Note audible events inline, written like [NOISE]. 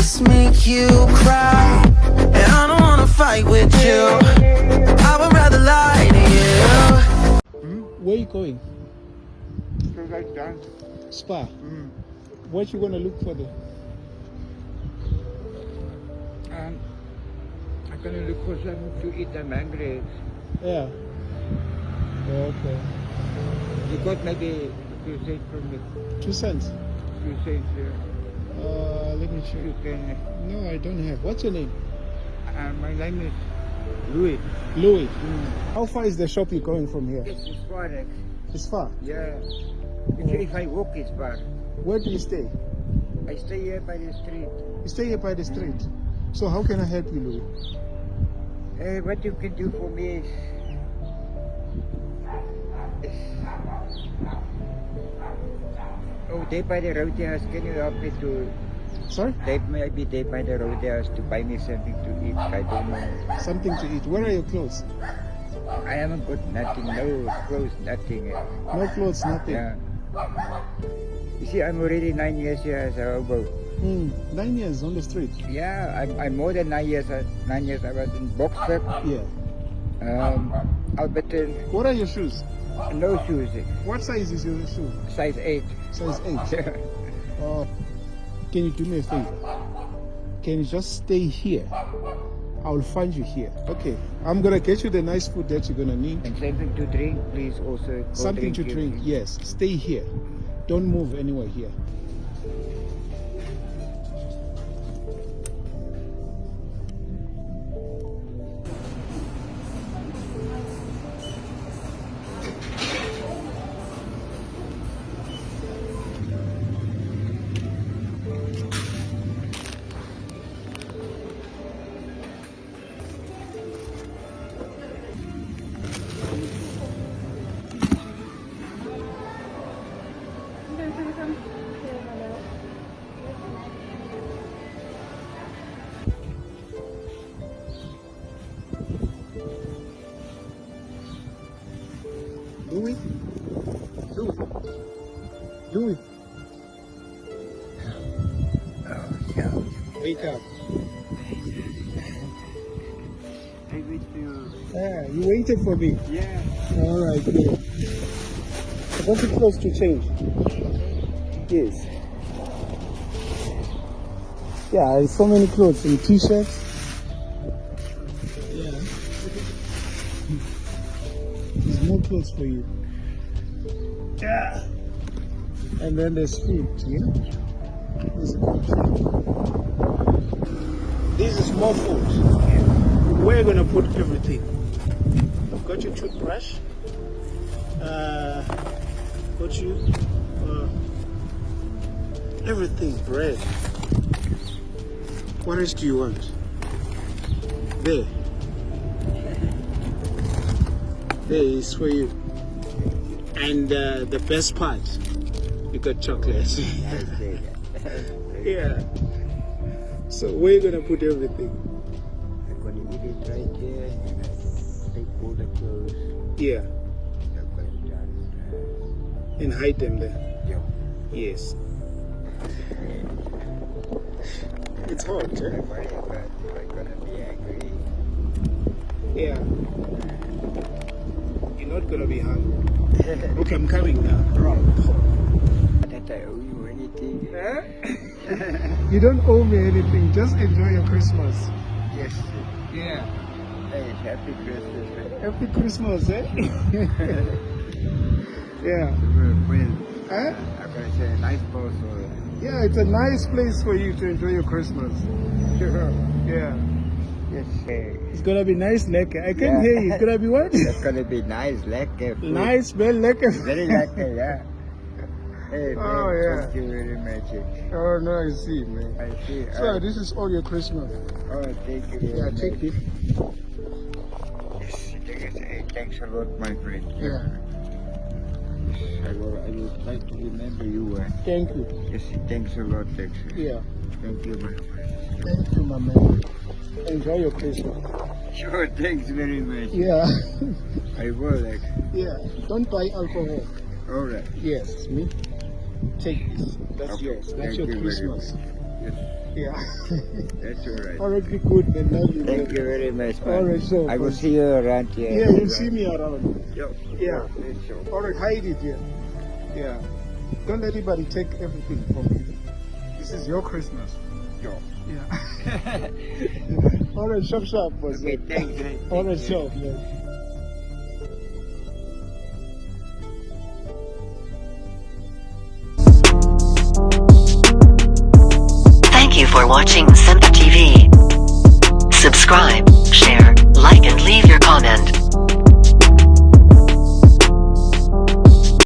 just make you cry. And I don't wanna fight with you. I would rather lie to you. Where you going? So like that. Spar. Mm. What you gonna look for there? Um, I'm gonna look for something to eat. I'm hungry. Yeah. Okay. You got maybe two cents from me. Two cents. Two cents. Uh, Uh, let me check. you can. No, I don't have. What's your name? Uh, my name is Louis. Louis. How far is the shop you're going from here? It's far. Forex. It's far. Yeah. If, if I walk, it's far. Where do you stay? I stay here by the street. You stay here by the street. So how can I help you, Louis? Uh, what you can do for me is. Oh, they by the roadhouse. Can you help me to? Sorry? They maybe they by the roadhouse to buy me something to eat. I don't know. Something to eat. Where are your clothes? I haven't got nothing. No clothes, nothing. No clothes, nothing. Yeah. You see, I'm already nine years here as a hobo. Hmm. Nine years on the street. Yeah, I'm, I'm more than nine years. Nine years I was in Boksburg, Yeah. um, Alberton, What are your shoes? No shoes, What size is your shoe? size eight. Size 8. [LAUGHS] Oh. Can you do me a favor? Can you just stay here? I will find you here. Okay. I'm gonna get you the nice food that you're gonna need. and something to drink, please. Also, Something to drink. please. Yes. Stay here. Don't move anywhere here. Louis? Louis? Louis? Oh, yeah. Wake up. I wait for you. Yeah, you waited for me. Yeah. All right, good. I want you close to change. Yes. Yeah, so many clothes and t-shirts. More clothes for you. Yeah. And then there's food, yeah? There's food. This is more food. We're gonna put everything. I've got your toothbrush. Uh, got you uh, everything, bread. What else do you want? There. There is for you. And uh, the best part, you got chocolate. [LAUGHS] yeah. So we're gonna put everything. I'm gonna eat it right here and I take all the clothes. Yeah. I'm going down. And hide them there. Yeah. Yes. It's hot, eh? Don't not gonna be hungry. Okay, I'm coming now. That I owe you anything. You don't owe me anything. Just enjoy your Christmas. Yes. Yeah. Hey, happy Christmas. Happy Christmas, eh? [LAUGHS] [LAUGHS] yeah. Huh? I'm gonna say a nice boss for Yeah, it's a nice place for you to enjoy your Christmas. Sure. Yeah. Yes. It's gonna be nice lekker. I can Yeah. hear you. It's gonna be what? That's gonna be nice, lekker. food. nice, well lekker. Very lekker, yeah. [LAUGHS] Hey, Oh, yeah. Thank you very much. Oh no, I see, man. I see. So uh, this is all your Christmas. oh, thank you very Yeah, much. take it. Yes, thank you. Hey, thanks a lot, my friend. Yeah. Yes, I will, I will try to remember you. Uh, Thank you. yes, thanks a lot, thanks. Yeah. Thank you, my friend. Thank you, my man. Enjoy your Christmas. Sure, thanks very much. Yeah. I will, like, yeah. Don't buy alcohol. all right. Yes, me. Take this. That's Okay, yours. That's thank your you very Christmas. Yes. Yeah. [LAUGHS] That's all right. All right, be good, man. Love you. Thank you very much, man. All right, so. I will see you around here. Yeah, you'll see me around. Yeah. Yeah. All right, hide it here. Yeah. Don't let anybody take everything from you. This is your Christmas. Yeah. Yeah. [LAUGHS] [LAUGHS] All right, sharp, sharp, boss. Okay, thanks. man. All right, Thank you. sharp, man. Thank you for watching Simpa TV. Subscribe, share, like and leave your comment.